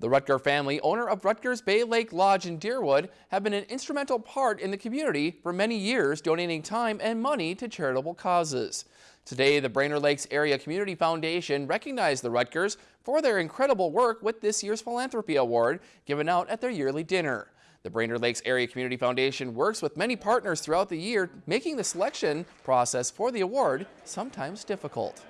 The Ruttger family, owner of Ruttger's Bay Lake Lodge in Deerwood, have been an instrumental part in the community for many years, donating time and money to charitable causes. Today, the Brainerd Lakes Area Community Foundation recognized the Ruttgers for their incredible work with this year's Philanthropy Award given out at their yearly dinner. The Brainerd Lakes Area Community Foundation works with many partners throughout the year, making the selection process for the award sometimes difficult.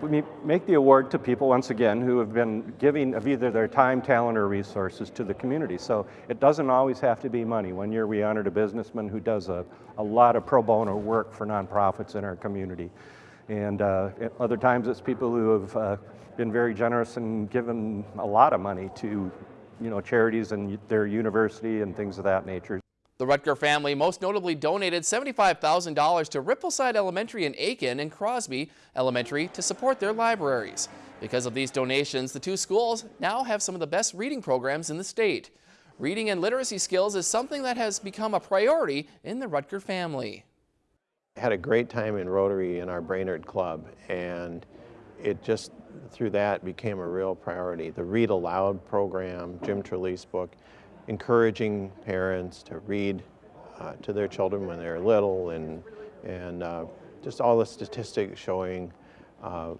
We make the award to people, once again, who have been giving of either their time, talent, or resources to the community. So it doesn't always have to be money. One year we honored a businessman who does a, a lot of pro bono work for nonprofits in our community. And uh, other times it's people who have uh, been very generous and given a lot of money to you know, charities and their university and things of that nature. The Ruttger family most notably donated $75,000 to Rippleside Elementary in Aitkin and Crosby Elementary to support their libraries. Because of these donations, the two schools now have some of the best reading programs in the state. Reading and literacy skills is something that has become a priority in the Ruttger family. I had a great time in Rotary in our Brainerd Club and it just through that became a real priority. The Read Aloud program, Jim Trelease book, encouraging parents to read uh, to their children when they're little and, and uh, just all the statistics showing uh,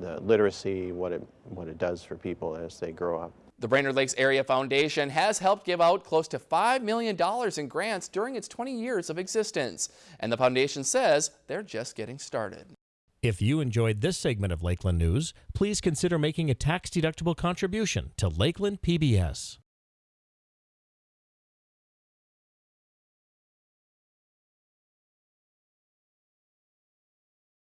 the literacy, what it, what it does for people as they grow up. The Brainerd Lakes Area Foundation has helped give out close to $5 million in grants during its 20 years of existence. And the foundation says they're just getting started. If you enjoyed this segment of Lakeland News, please consider making a tax-deductible contribution to Lakeland PBS.